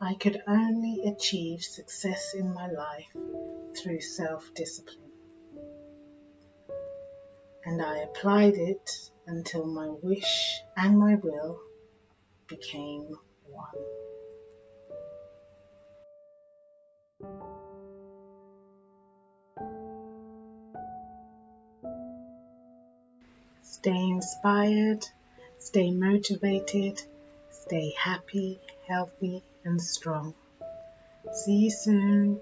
I could only achieve success in my life through self discipline, and I applied it until my wish and my will became one. Stay inspired, stay motivated, stay happy, healthy, and strong. See you soon.